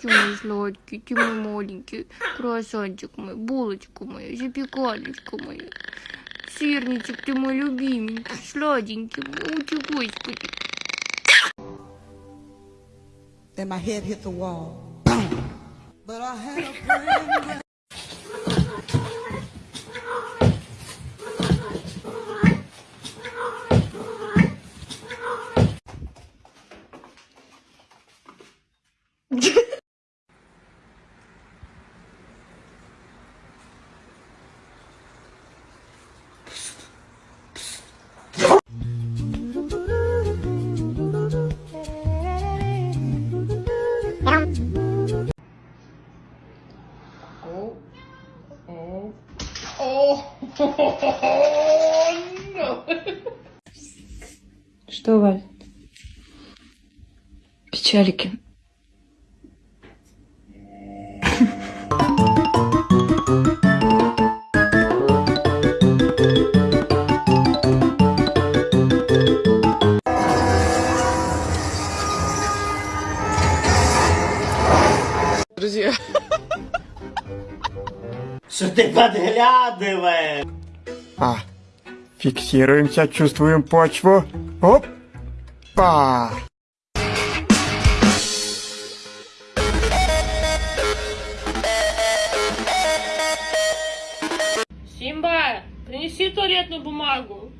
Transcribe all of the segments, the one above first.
Ты мой сладкий, ты маленький, круассанчик мой, булочка моя, запекалечка моя. Сырничек, ты мой любименький, сладенький, мой, ути, господи. Then my head hit the wall. But I had a friend. Печалики. Друзья. Что ты подглядываешь? А, фиксируемся, чувствуем почву. Опа! Симба, принеси туалетную бумагу.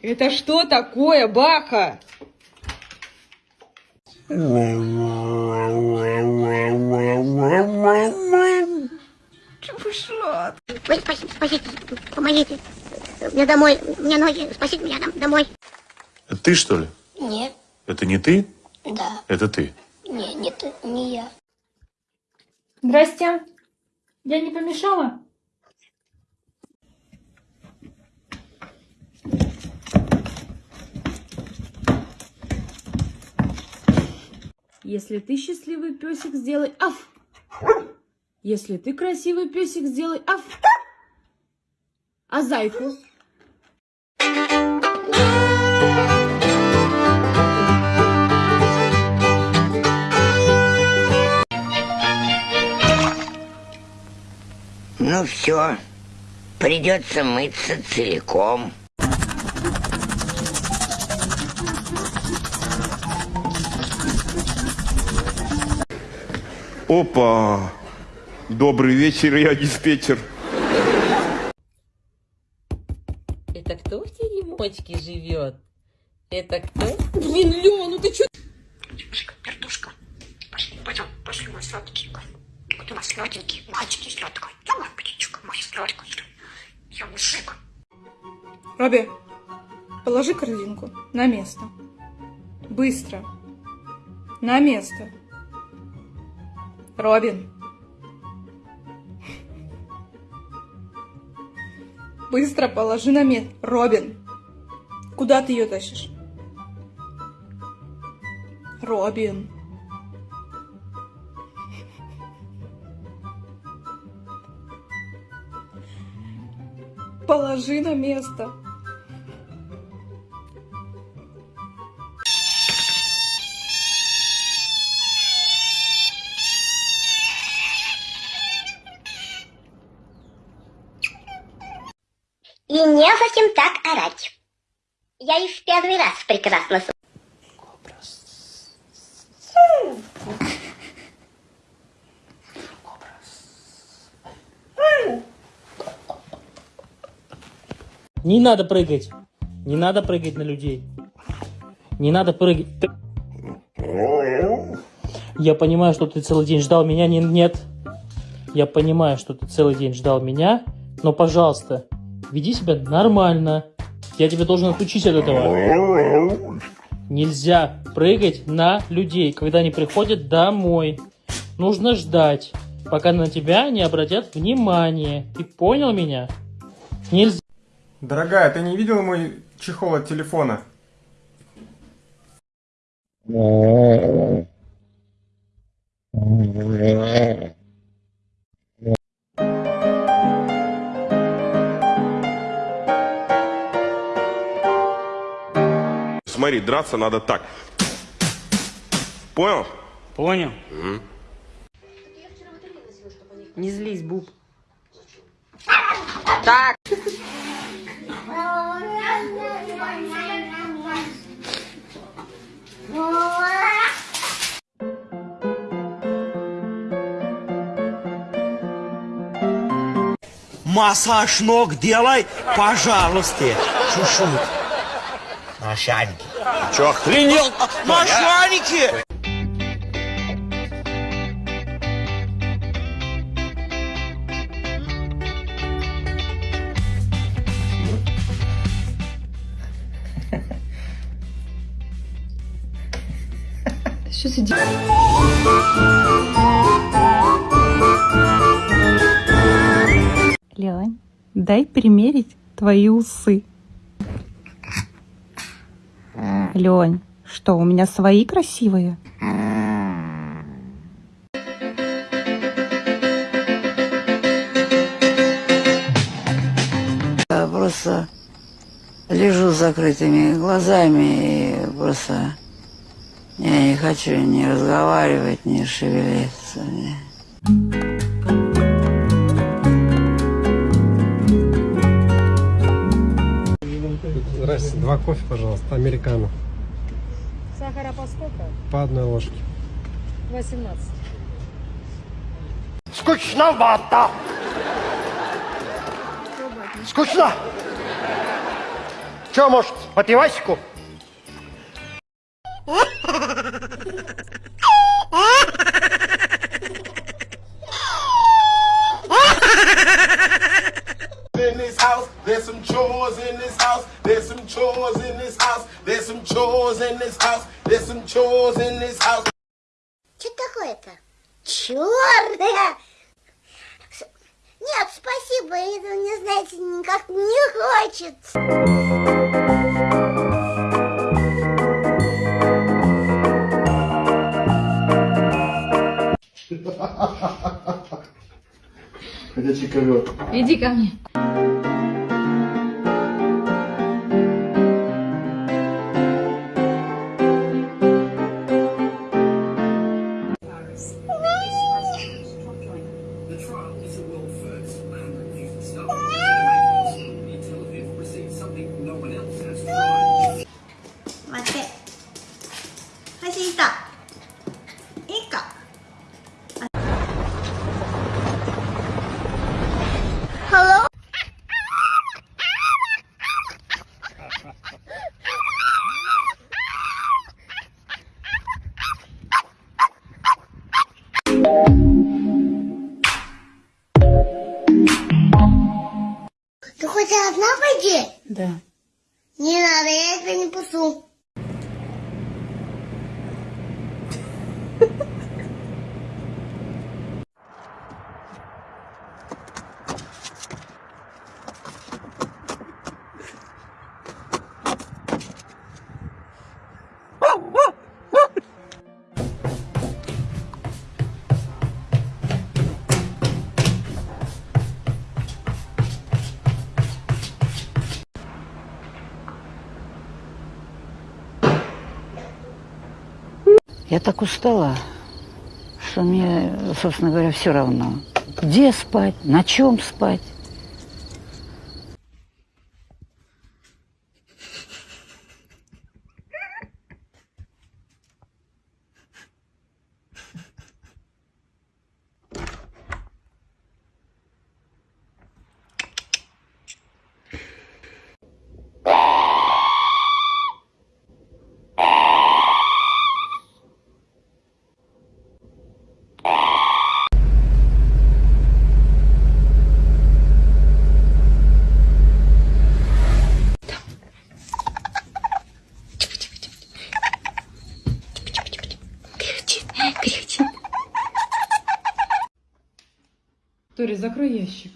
Это что такое, Баха? Ой, спасите, спасите, помогите. Мне домой, мне ноги, спасите меня дом- домой. Это ты, что ли? Нет, Это не ты? да, Это ты. не, не ты, не я. Здрасте. Я не помешала? Если ты счастливый песик, сделай аф. Если ты красивый песик, сделай аф. А зайку? Ну все, придется мыться целиком. Опа! Добрый вечер, я диспетчер. Это кто в теремочке живет? Это кто? Блин, Лёва, ну ты чё? Девушка, пердушка, пошли, пойдем, пошли, мой сладкий. Вот у нас сладенький, мальчики сладкий. Сладкий. Я мужик. Робби, положи корзинку на место. Быстро. На место. Робин. Быстро положи на место. Робин. Куда ты ее тащишь? Робин. Положи на место. И не совсем так орать. Я и в первый раз прекрасно с- Не надо прыгать. Не надо прыгать на людей. Не надо прыгать. Я понимаю, что ты целый день ждал меня. Не- Нет. Я понимаю, что ты целый день ждал меня. Но, пожалуйста, веди себя нормально. Я тебя должен отучить от этого. Нельзя прыгать на людей, когда они приходят домой. Нужно ждать, пока на тебя не обратят внимание. Ты понял меня? Нельзя. Дорогая, ты не видела мой чехол от телефона? Смотри, драться надо так. Понял? Понял. Угу. Не злись, Буб. Так. Массаж ног делай, пожалуйста. Чуть-чуть. Машаники. Че, охренел? Машаники! Что за ди- Лень, дай примерить твои усы. Лень, что, у меня свои красивые? Просто лежу с закрытыми глазами и просто я не хочу ни разговаривать, ни шевелиться. ни- Здрасте, два кофе, пожалуйста, американо. Сахара по сколько? По одной ложке. 18. Скучновато! Скучно! Че, может, по пивасику? Chores in this house. There's some chores in this house. There's some chores in this house. There's some chores in this house. Что такое-то? Черная! Нет, спасибо, это мне, знаете, никак не хочется. Иди ко мне. strong я тебя Я так устала, что мне, собственно говоря, все равно. Где спать, на чем спать. Тори, закрой ящик.